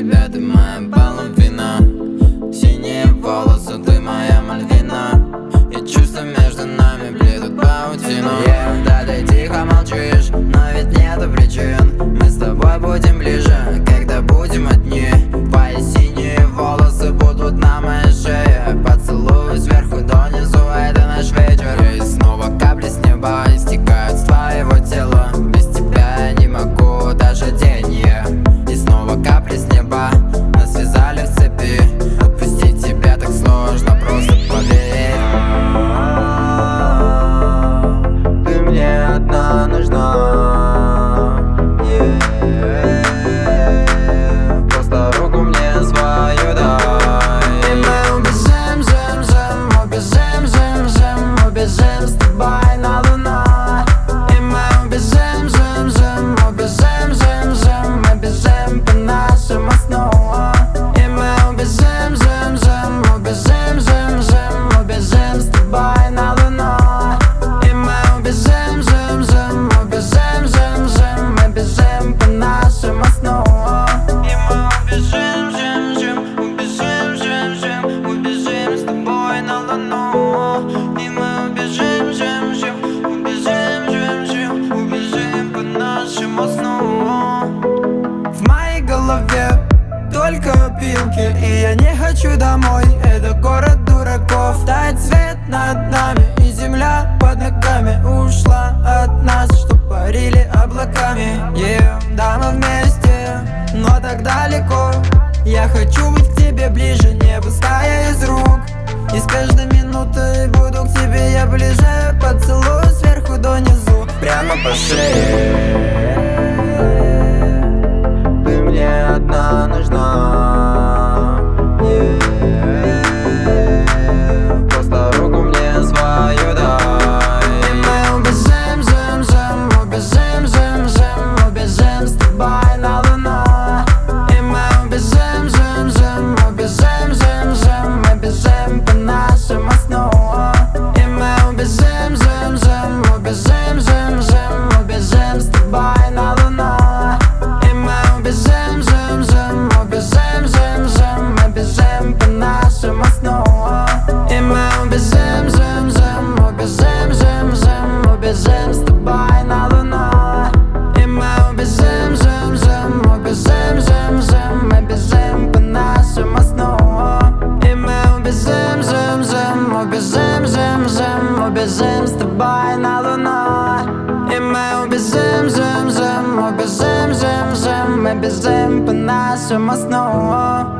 тебя, ты моя половина Синие волосы, ты моя мальвина. И чувства между нами плетут паутину yeah. Да ты тихо молчишь, но ведь нету причин. Мы с тобой будем ближе опилки И я не хочу домой, это город дураков. Тает свет над нами и земля под ногами Ушла от нас, чтоб парили облаками. Yeah, Да, мы вместе, но так далеко. Я хочу быть к тебе ближе, не пуская из рук. И с каждой минутой буду к тебе я ближе. Поцелую сверху донизу, прямо по шее убежим с тобой на луну И мы убежим, жим, жим, убежим, жим, жим Мы бежим по нашему сну